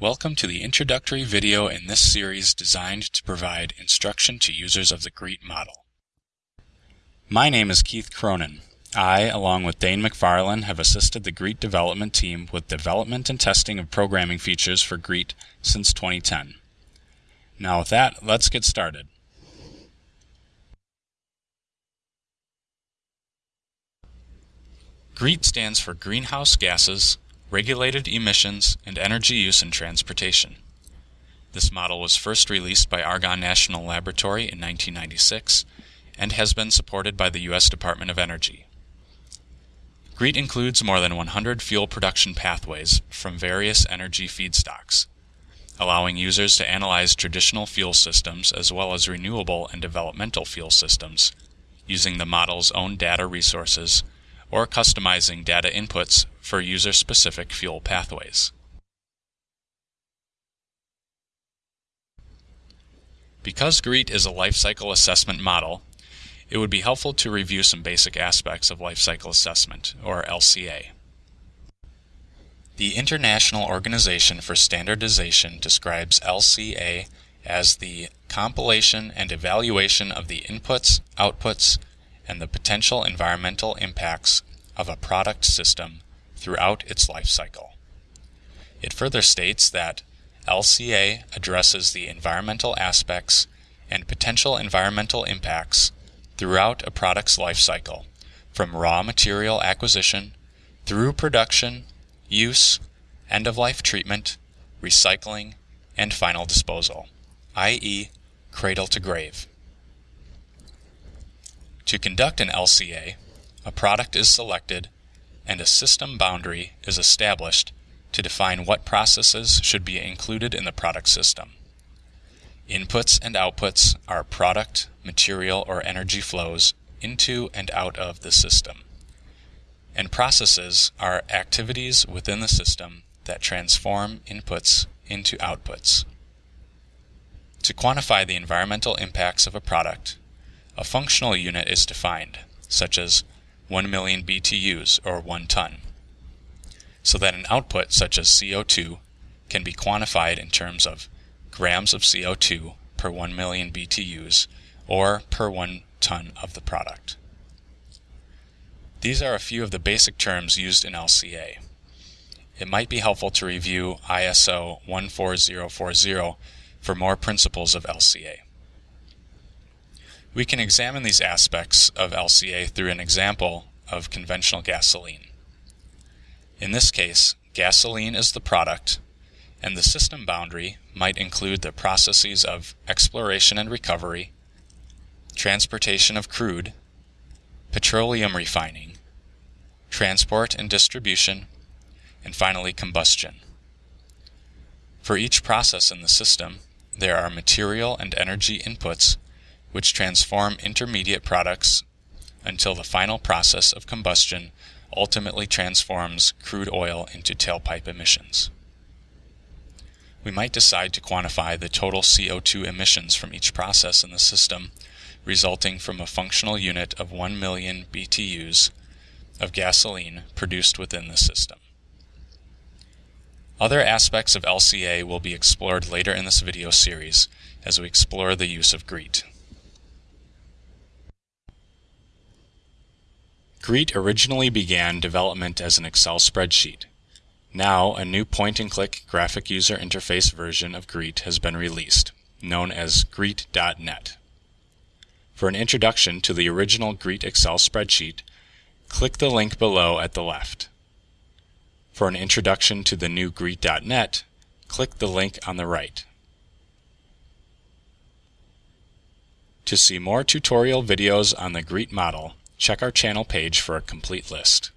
Welcome to the introductory video in this series designed to provide instruction to users of the GREET model. My name is Keith Cronin. I, along with Dane McFarland, have assisted the GREET development team with development and testing of programming features for GREET since 2010. Now with that, let's get started. GREET stands for Greenhouse Gases, regulated emissions, and energy use in transportation. This model was first released by Argonne National Laboratory in 1996 and has been supported by the U.S. Department of Energy. GREET includes more than 100 fuel production pathways from various energy feedstocks, allowing users to analyze traditional fuel systems as well as renewable and developmental fuel systems using the model's own data resources or customizing data inputs for user-specific fuel pathways. Because GREET is a life cycle assessment model, it would be helpful to review some basic aspects of life cycle assessment, or LCA. The International Organization for Standardization describes LCA as the compilation and evaluation of the inputs, outputs, and the potential environmental impacts of a product system throughout its life cycle. It further states that LCA addresses the environmental aspects and potential environmental impacts throughout a product's life cycle, from raw material acquisition through production, use, end-of-life treatment, recycling, and final disposal, i.e. cradle to grave. To conduct an LCA, a product is selected and a system boundary is established to define what processes should be included in the product system. Inputs and outputs are product, material, or energy flows into and out of the system. And processes are activities within the system that transform inputs into outputs. To quantify the environmental impacts of a product, a functional unit is defined, such as 1 million BTUs or 1 ton, so that an output such as CO2 can be quantified in terms of grams of CO2 per 1 million BTUs or per 1 ton of the product. These are a few of the basic terms used in LCA. It might be helpful to review ISO 14040 for more principles of LCA. We can examine these aspects of LCA through an example of conventional gasoline. In this case, gasoline is the product, and the system boundary might include the processes of exploration and recovery, transportation of crude, petroleum refining, transport and distribution, and finally combustion. For each process in the system, there are material and energy inputs which transform intermediate products until the final process of combustion ultimately transforms crude oil into tailpipe emissions. We might decide to quantify the total CO2 emissions from each process in the system resulting from a functional unit of 1 million BTUs of gasoline produced within the system. Other aspects of LCA will be explored later in this video series as we explore the use of GREET. GREET originally began development as an Excel spreadsheet. Now, a new point-and-click graphic user interface version of GREET has been released, known as GREET.net. For an introduction to the original GREET Excel spreadsheet, click the link below at the left. For an introduction to the new GREET.net, click the link on the right. To see more tutorial videos on the GREET model, check our channel page for a complete list.